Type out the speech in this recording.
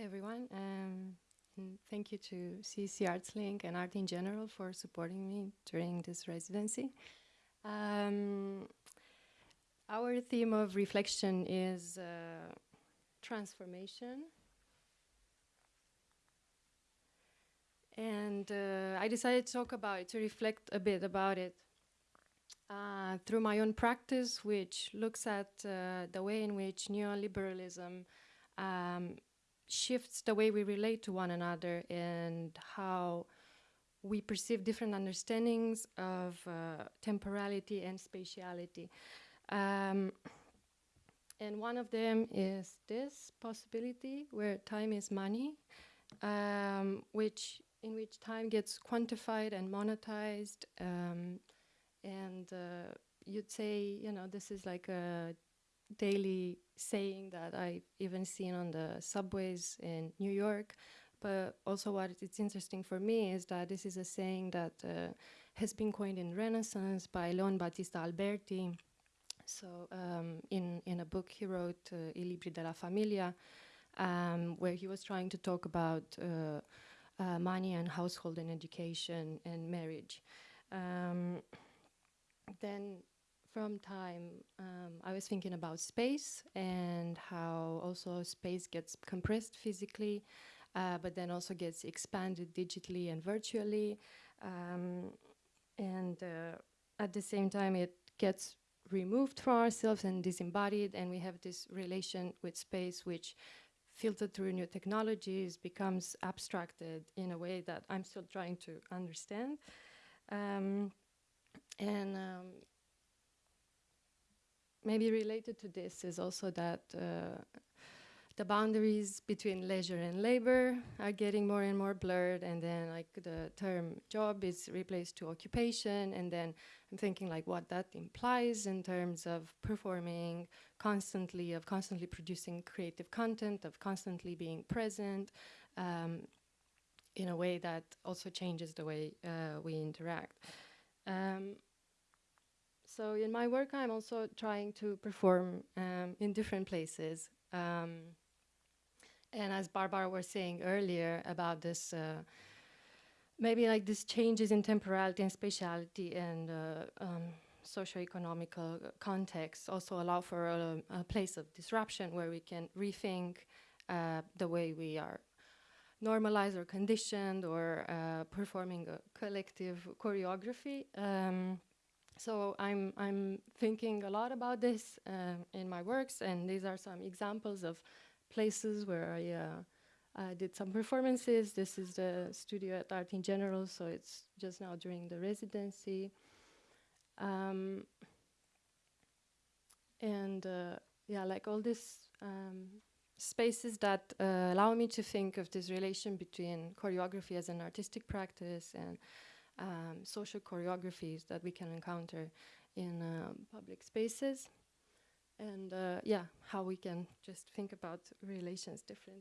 Hi, everyone. Um, thank you to CC Arts Link and Art in General for supporting me during this residency. Um, our theme of reflection is uh, transformation. And uh, I decided to talk about it, to reflect a bit about it uh, through my own practice, which looks at uh, the way in which neoliberalism um, shifts the way we relate to one another and how we perceive different understandings of uh, temporality and spatiality. Um, and one of them is this possibility where time is money, um, which in which time gets quantified and monetized. Um, and uh, you'd say, you know, this is like a daily saying that I've even seen on the subways in New York. But also what it's interesting for me is that this is a saying that uh, has been coined in Renaissance by Leon Battista Alberti. So um, in, in a book he wrote, uh, I Libri della Famiglia, um, where he was trying to talk about uh, uh, money and household and education and marriage. Um, then from time, um, was thinking about space and how also space gets compressed physically, uh, but then also gets expanded digitally and virtually. Um, and uh, at the same time, it gets removed from ourselves and disembodied, and we have this relation with space which filtered through new technologies becomes abstracted in a way that I'm still trying to understand. Um, and um, maybe related to this is also that uh, the boundaries between leisure and labor are getting more and more blurred and then like the term job is replaced to occupation and then I'm thinking like what that implies in terms of performing constantly, of constantly producing creative content, of constantly being present um, in a way that also changes the way uh, we interact. Um, so in my work, I'm also trying to perform um, in different places. Um, and as Barbara was saying earlier about this, uh, maybe like these changes in temporality and spatiality and uh, um, socio-economical context also allow for a, a, place of disruption where we can rethink uh, the way we are normalized or conditioned or uh, performing a collective choreography. Um, so I'm, I'm thinking a lot about this um, in my works, and these are some examples of places where I uh, uh, did some performances. This is the studio at Art in General, so it's just now during the residency. Um, and uh, yeah, like all these um, spaces that uh, allow me to think of this relation between choreography as an artistic practice and um, social choreographies that we can encounter in uh, public spaces. And uh, yeah, how we can just think about relations differently.